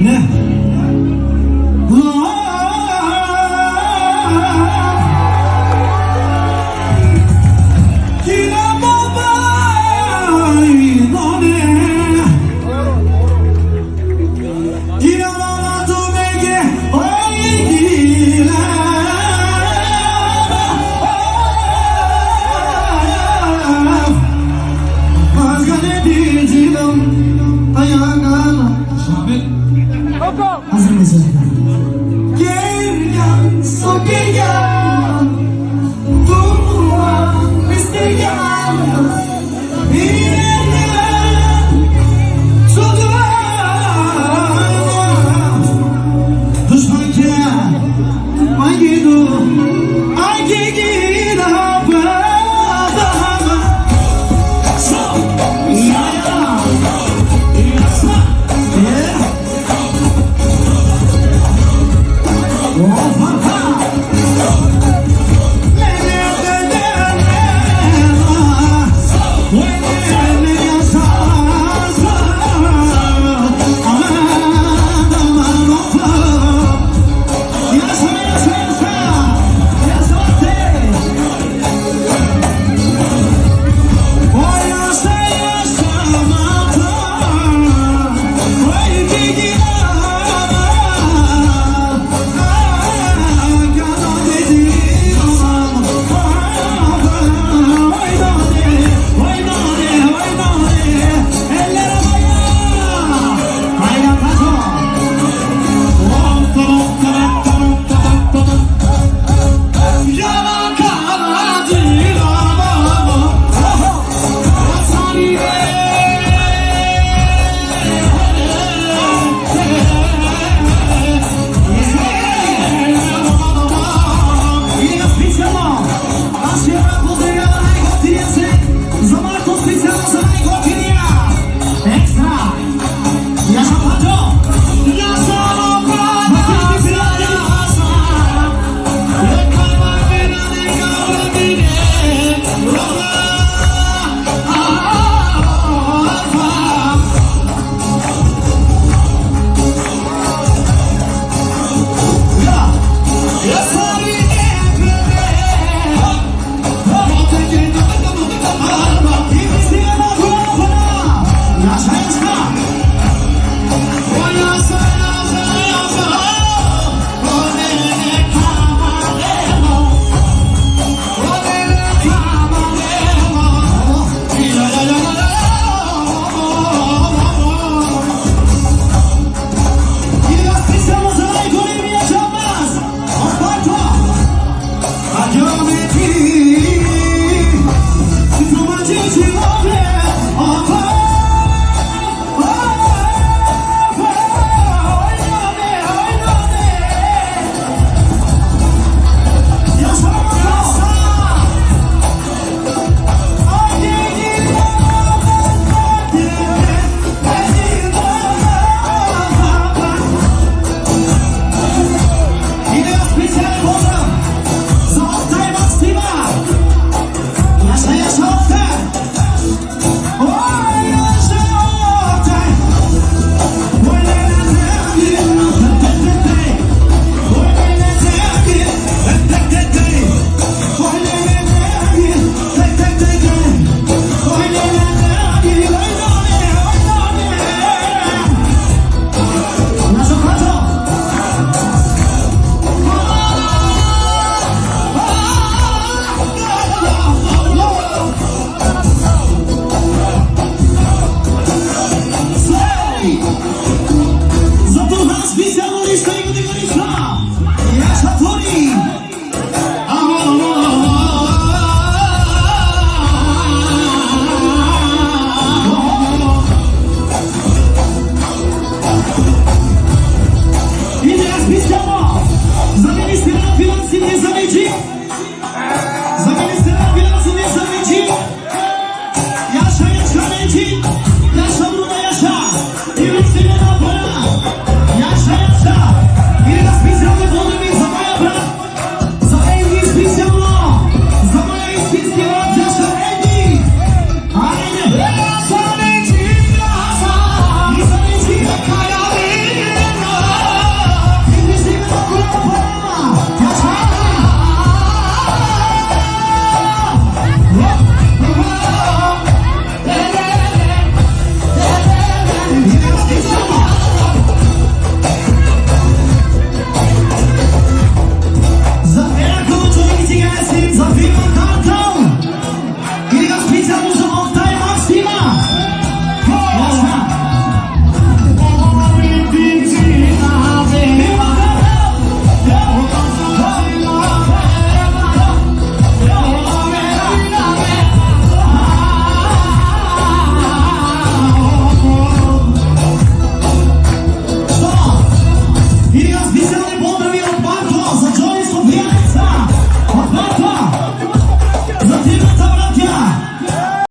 Now, 와.